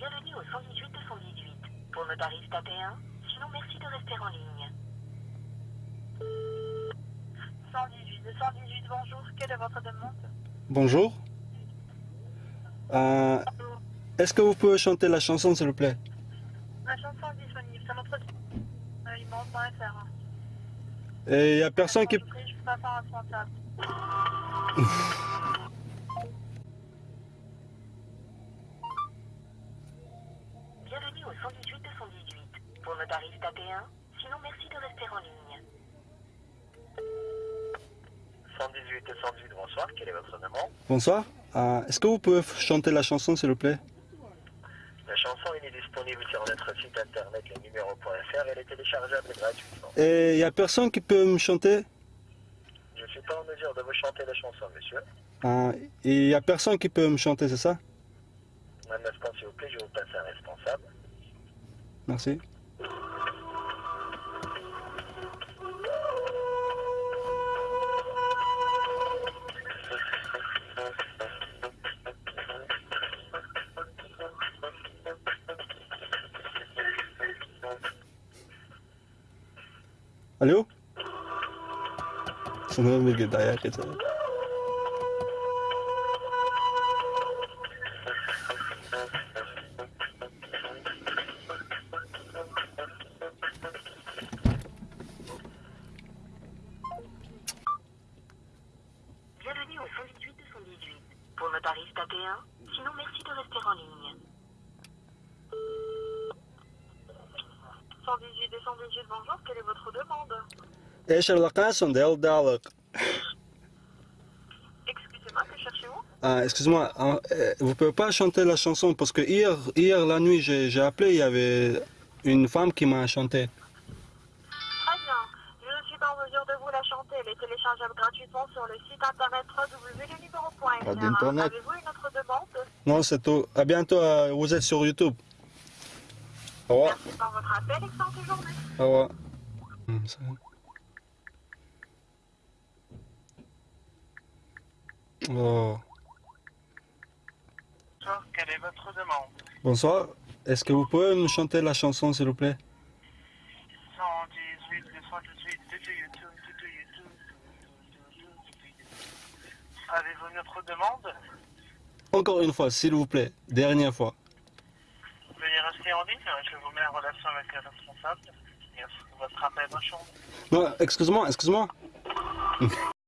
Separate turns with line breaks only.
Bienvenue au 118 218. Pour nos tarifs, tapez 1. Sinon, merci de rester en ligne. 118 218, bonjour. Quelle est votre demande?
Bonjour. Euh, Est-ce que vous pouvez chanter la chanson, s'il vous plaît?
La chanson est disponible sur notre. Euh, immense.fr.
Et il n'y a personne qui...
Je peux pas faire. Au 118 218. Pour nos tarifs, tapez 1. Sinon, merci de rester en ligne.
118 218, bonsoir, quel est votre nom?
Bonsoir. Euh, Est-ce que vous pouvez chanter la chanson, s'il vous plaît?
La chanson elle est disponible sur notre site internet lenuméro.fr elle est téléchargeable gratuitement.
Et il n'y a personne qui peut me chanter?
Je ne suis pas en mesure de vous chanter la chanson, monsieur.
Euh, Et il n'y a personne qui peut me chanter, c'est ça?
Un instant, s'il vous plaît, je vous passe un responsable.
Merci. Alo? Sanırım.
Bienvenue au 118 218. Pour nos tarifs, tapez 1. Sinon, merci de rester en ligne. 118 218, bonjour. Quelle est votre demande
ايش الرقاصة ده دالك
Excusez-moi, que cherchez-vous
Ah, excuse-moi, hein, euh, vous pouvez pas chanter la chanson parce que hier, hier la nuit, j'ai j'ai appelé, il y avait une femme qui m'a chanté.
Chanter. Elle est téléchargeable gratuitement sur le site internet www.lenuméro.fr.
Pas d'internet.
Avez-vous une autre demande?
Non, c'est tout. À bientôt, euh, vous êtes sur YouTube. Au revoir.
Merci pour votre appel. Excellente journée.
Au revoir. Hum, ça va. Oh.
Bonsoir, quelle est votre demande?
Bonsoir. Est-ce que vous pouvez me chanter la chanson, s'il vous plaît?
Avez-vous une autre demande
Encore une fois, s'il vous plaît. Dernière fois.
Veuillez rester en ligne, je vous mets en relation avec le responsable. Merci de votre appel, bonne journée.
Non, excuse-moi, excuse-moi.